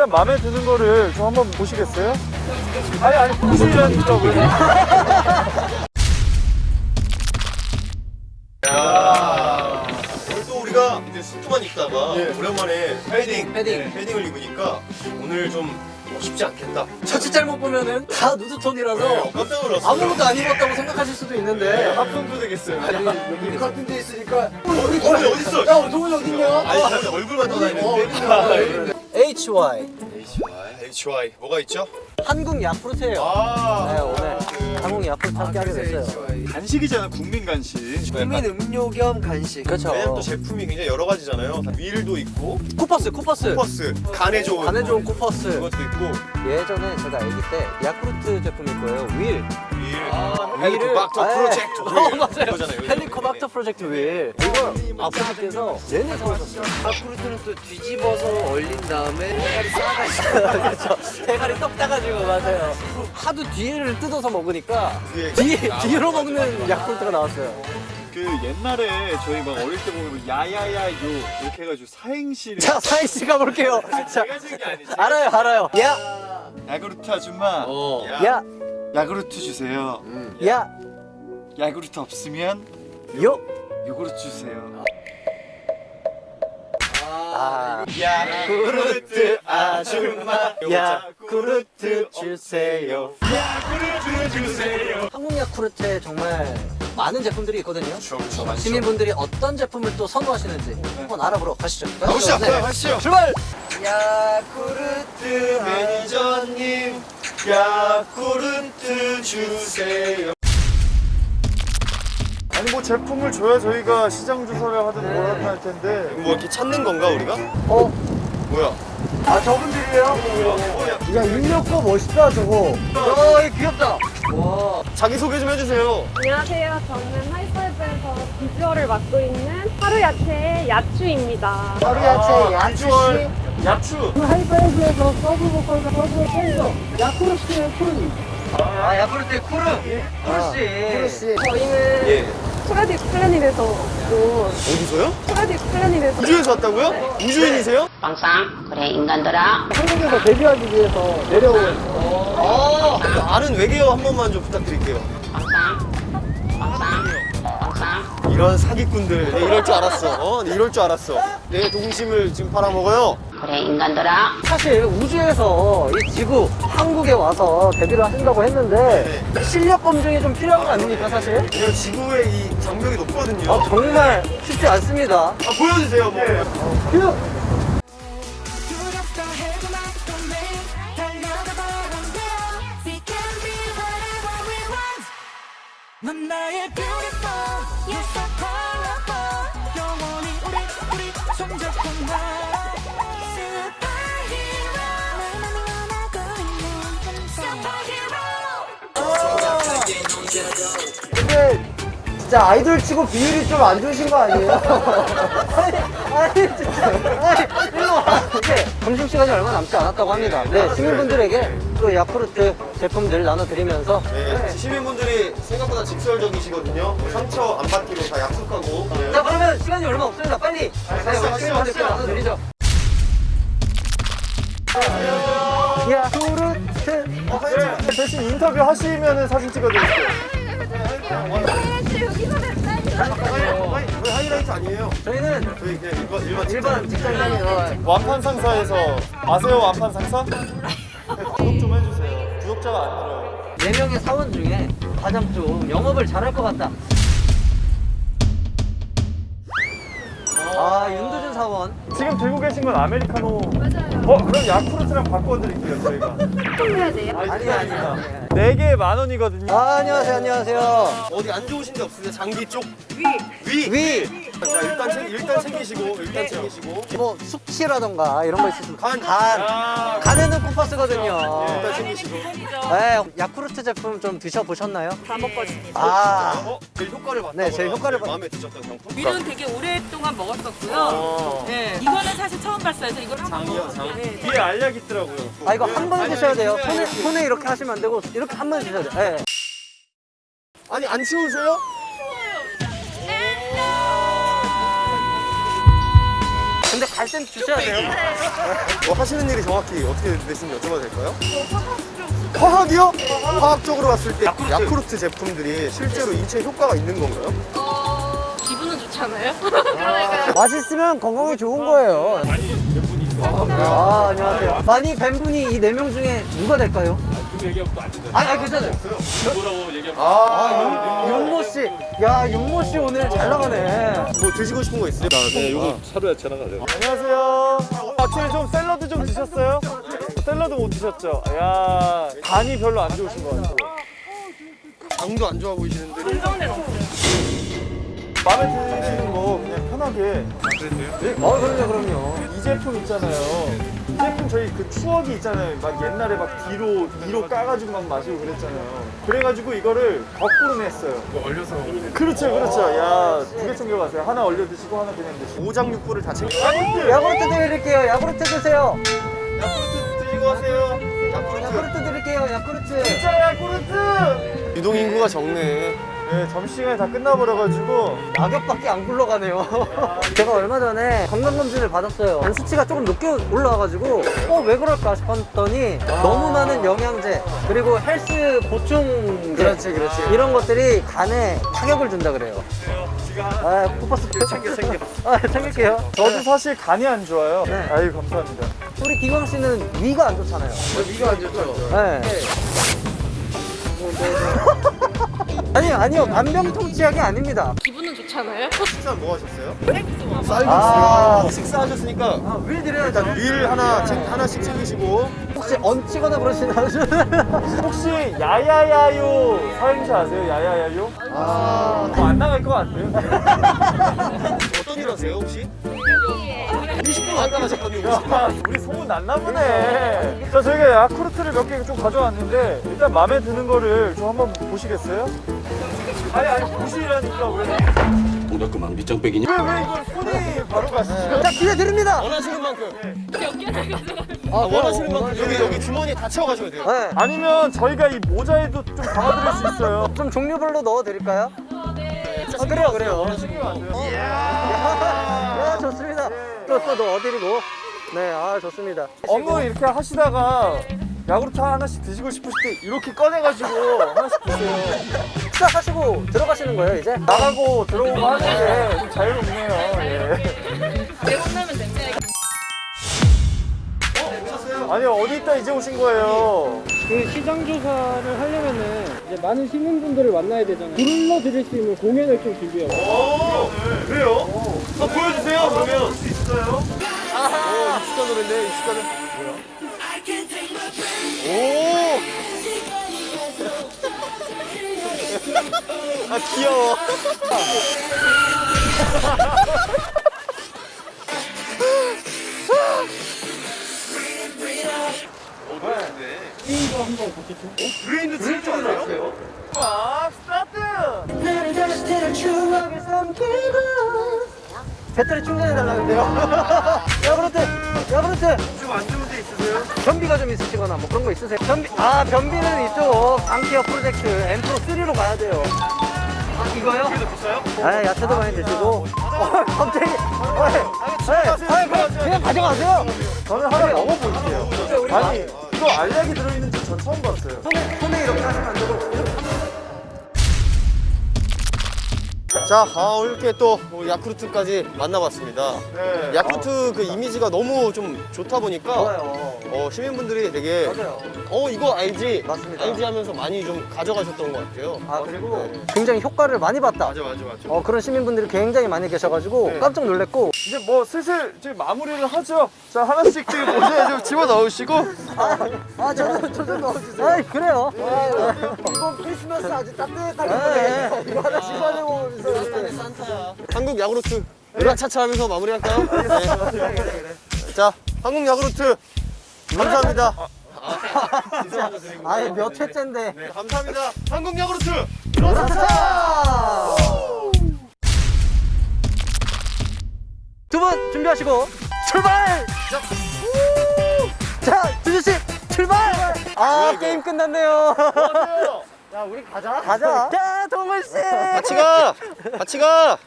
일단 마음에 드는 거를 좀 한번 보시겠어요? 아니 아니 보시라니까 왜 오늘 또 우리가 이제 수트만 입다가 예. 오랜만에 패딩, 패딩. 네, 패딩을 입으니까 오늘 좀 어, 쉽지 않겠다. 자칫 잘못 보면은 다 누드톤이라서 네, 깜짝 놀랐어요. 아무것도 안 입었다고 생각하실 수도 있는데 합성도 되겠어요. 여기 같은 데 있으니까 우리 동훈이 어딨어? 야 우리 동훈이 어딨냐? 아니 얼굴만 떠다니는데. HY HY, HY 뭐가 있죠? 한국 야쿠르트예요. 아, 네 오늘 한국 야쿠르트 함께 하게 됐어요. 간식이잖아 국민 간식. 국민 음료 겸 간식. 그렇죠. 왜냐면 또 제품이 굉장히 여러 가지잖아요. 윌도 있고, 쿠퍼스 쿠퍼스. 쿠퍼스, 간에 좋은, 간에 좋은 쿠퍼스. 그것도 있고, 예전에 제가 아기 때 야쿠르트 제품일 거예요. 윌 헬리코박터 네. 프로젝트. 어, 윌 맞아요. 헬리코박터 프로젝트 윌 이걸 아버지께서 내내 사오셨어요. 야쿠르트는 또 뒤집어서 얼린 다음에 대가리 까가지고 그렇죠. 대가리 떡 따가지고 맞아요. 하도 뒤를 뜯어서 먹으니까 뒤에- 뒤, 아, 뒤로 먹는 야쿠르트가 나왔어요. 그 옛날에 저희 막 어릴 때 보면 야야야 요 이렇게 해가지고 사행시를 자 사이씨 가볼게요. 자 제가 지은 게 아니지. 알아요 알아요. 야! 야구르트 아줌마. 어. 야! 야 구르트 주세요 야! 야구르트 없으면 요! 요구르트 주세요 아, 야구르트 아줌마 야쿠르트 주세요 야구르트 주세요. 한국 야쿠르트에 정말 많은 제품들이 있거든요 그렇죠, 그렇죠, 많죠. 시민분들이 어떤 제품을 또 선호하시는지 한번 알아보러 가시죠 가보시죠. 네. 가시죠. 출발! 야쿠르트 매니저님, 야쿠르트 주세요. 아니 뭐 제품을 줘야 저희가 시장 조사를 하든 뭘 하든 할 텐데 뭐 이렇게 찾는 건가 우리가? 어? 뭐야? 아 저분들이에요? 야 인력거 멋있다 저거 야 이거 귀엽다 와 자기 소개 좀 해주세요. 안녕하세요. 저는 하이파이브에서 비주얼을 맡고 있는 하루야채의 야추입니다. 하루야채 비주얼 야추. 하이파이브에서 서브 보컬과 서브 댄서 야쿠르트의 쿠르. 아 야쿠르트 쿠르 쿠르씨 쿠르씨 저희는 예. 투가디 플래닛에서 온 어디서요? 투가디 플래닛에서 우주에서 왔다고요? 우주인이세요? 빵상 그래 인간들아 한국에서 데뷔하기 위해서 내려온 아, 아는 외계어 한 번만 좀 부탁드릴게요. 빵상 빵상 빵상 이런 사기꾼들, 네, 이럴 줄 알았어. 어, 네, 이럴 줄 알았어. 내 동심을 지금 팔아먹어요. 그래 인간들아 사실 우주에서 이 지구 한국에 와서 데뷔를 하신다고 했는데 실력 검증이 좀 필요한 거 아닙니까 사실? 왜냐면 지구의 이 장벽이 높거든요. 아 정말 쉽지 않습니다 아, 보여주세요. 뭐. want 넌 나의 beautiful You're so colorful 영원히 우리 우리 손잡고만 근데 진짜 아이돌 치고 비율이 좀 안 좋으신 거 아니에요? 아니, 아니 진짜. 아니 일로 와. 이제 점심시간이 얼마 남지 않았다고 합니다. 네 시민분들에게 또 야쿠르트 제품들 나눠드리면서. 네, 시민분들이 생각보다 직설적이시거든요. 뭐 상처 안 받기로 다 약속하고. 네. 자 그러면 시간이 얼마 없습니다. 빨리. 네, 우리 시민분들께 나눠드리죠. 야쿠르트 네, 대신 인터뷰 하시면 사진 찍어드릴게요 여기서 뵙다니. 하이라이트 아니에요. 저희는 저희 그냥 일반 일반 일반 직장인이요 완판 상사에서 아세요 완판 상사? 구독 좀 해주세요 구독자가 안 늘어요 4명의 사원 중에 가장 좀 영업을 잘할 것 같다 아 윤두준 사원 지금 들고 계신 건 아메리카노 맞아요. 어 그럼 야쿠르트랑 바꿔드릴게요 저희가 해야 돼요? 아니 아니다 4개에 만 원이거든요 아, 안녕하세요 안녕하세요 어디 안 좋으신 데 없으세요? 장기 쪽? 위. 위. 위 자 일단 챙 일단 챙기시고 일단 챙기시고. 뭐 숙취라던가 이런 거 있으시면 간. 간 아, 간에는 코파스거든요 일단 챙기시고. 네, 야쿠르트 제품 좀 드셔보셨나요? 다 먹거든요. 아 어? 제일 효과를 봤다. 네, 제일 효과를 봤- 마음에 드셨던 상품? 밀은 되게 오랫동안 먹었었고요. 어. 네, 이거는 사실 처음 봤어요. 이거를 장이요, 장. 네. 뒤에 알약 있더라고요 아 이거 한 번에 드셔야 돼요 손에, 손에 이렇게 하시면 안 되고 이렇게 한 번에 드셔야 돼요 네. 아니 안 치우세요? 근데 갈 땐 주셔야 돼요. 뭐 하시는 일이 정확히 어떻게 되시는지 여쭤봐도 될까요? 화학이요? 화학적으로 봤을 때 야쿠르트 제품들이 실제로 인체 효과가 있는 건가요? 어, 기분은 좋잖아요. 맛있으면 건강에 좋은 거예요. 아, 안녕하세요. 많이 뵌 분이 이 네 명 중에 누가 될까요? 아, 아, 괜찮아요. 아, 윤모 씨. 야, 윤모 씨 오늘 잘 나가네. 뭐 드시고 싶은 거 있어요? 네, 요거 안녕하세요. 아침에 좀 샐러드 좀 드셨어요? 샐러드 못 드셨죠? 야 간이 별로 안 좋으신 것 같아요. 장도 안 좋아 보이시는데. 마음에 드시는 거 그냥 편하게. 어, 그럼요, 그럼요. 이 제품 있잖아요. 이 제품 저희 그 추억이 있잖아요. 막 옛날에 막 뒤로 뒤로 까가지고 막 마시고 그랬잖아요. 그래가지고 이거를 거꾸로 냈어요. 얼려서. 그렇죠, 그렇죠. 야 두 개 챙겨가세요. 하나 얼려 드시고 하나 그냥 드시고. 오장육부를 다 챙겨. 야구르트 드릴게요. 야구르트 드세요. 야쿠르트 드시고 하세요. 야쿠르트. 야구르트 드릴게요. 야구르트. 진짜 야구르트! 유동 인구가 적네. 네, 점심시간이 다 끝나버려가지고 낙엽밖에 안 굴러가네요. 제가 얼마 전에 건강검진을 받았어요. 간 수치가 조금 높게 올라와가지고 어 왜 그럴까 싶었더니 너무 많은 영양제 그리고 헬스 보충제 그렇지, 그렇지. 이런 것들이 간에 타격을 준다 그래요. 아, 포퍼스 챙겨 챙겨. 아, 챙길게요. 저도 사실 간이 안 좋아요. 네. 아유 감사합니다. 우리 기광 씨는 위가 안 좋잖아요. 위가 안 좋죠. 네. 아니 아니요 만병통치약이 아닙니다. 기분은 좋잖아요. 식사 뭐 하셨어요? 땡스 쌀국수. 아. 아, 식사하셨으니까 아, 윌 드려야죠. 일단 윌 하나 챙, 하나씩 챙기시고 혹시 얹히거나 그러시나요? 혹시 야야야요 사행시 아세요? 야야야요? 아, 뭐 안 나갈 것 같아요. 어떤 일 하세요 혹시? 20분 안 나가셨거든요. 50분. 야, 우리 소문 났나 보네. 자, 저희가 야쿠르트를 몇 개 좀 가져왔는데 일단 마음에 드는 거를 좀 한번 보시겠어요? 아니 아니 보시라니까 왜? 동작 그만 밑장 빼기냐? 왜왜 이걸 손이 바로 가시죠? 자 기회 드립니다. 원하시는 만큼. 몇? 아, 원하시는 만큼 여기 여기 주머니에 다 채워가시면 돼요. 네. 아니면 저희가 이 모자에도 좀 담아드릴 수 있어요. 좀 종류별로 넣어 드릴까요? 아, 그래요, 그래요. 돼요. 야, 좋습니다. 또, 또 넣어드리고. 네, 아, 좋습니다. 업무 이렇게 하시다가 야구르트 하나씩 드시고 싶으실 때 이렇게 꺼내가지고 하나씩 드세요. 식사하시고 들어가시는 거예요, 이제? 나가고 들어오고 하는 게 좀 자유롭네요. 예. 혼나면 냄새. 아니 어디 있다 이제 오신 거예요? 그 시장 조사를 하려면은 이제 많은 시민분들을 만나야 되잖아요. 불러 드릴 수 있는 공연을 좀 준비해요. 오, 그래요? 한번 보여주세요 그러면. 있어요? 오, 익숙한 노래인데 익숙한 노래. 오. 아 귀여워. 브레인도 진짜 잘해요? 아 스타트! 배터리 충전해달라는데요? 야구르트! 야구르트! 좀안 좋은 데 있으세요? 변비가 좀 있으시거나 뭐 그런 거 있으세요? 변비, 아, 변비는 이쪽 방케어 프로젝트 엠프로 3로 가야 돼요. 아, 이거요? 아, 야채도 많이 드시고. 어, 갑자기. 어, 네, 아니, 그냥, 그냥 가져가세요. 저는 하나 먹어볼게요. 아니 이거 알약이 들어있는지 전 처음 봤어요. 손에, 손에 이렇게 하시면 안 되고. 자, 아, 이렇게 또 야쿠르트까지 만나봤습니다. 네. 야쿠르트 그 이미지가 너무 좀 좋다 보니까 좋아요. 어, 시민분들이 되게 맞아요. 어 이거 알지? 맞습니다. 알지 하면서 많이 좀 가져가셨던 것 같아요. 아, 그리고 굉장히 효과를 많이 봤다. 맞아 맞아 맞아. 어, 그런 시민분들이 굉장히 많이 계셔가지고 네. 깜짝 놀랐고. 이제 뭐 슬슬 이제 마무리를 하죠. 자 하나씩 지금 모자에 좀 집어 넣으시고 아, 저도, 저도 넣어주세요. 아, 그래요? 이번 크리스마스 아주 따뜻하게 이거 하나 집어내고 오면서. 한국 야구르트 으라차차 하면서 마무리할까요? 네. 자, 한국 야구르트 감사합니다. 아예 몇 회째인데. 네, 감사합니다. 한국 야구르트 으라차차! 두 분 준비하시고 출발! 자, 주주 씨 출발! 아 게임 끝났네요. 야 우리 가자. 가자. 자, 동물 씨. 같이 가. 같이 가.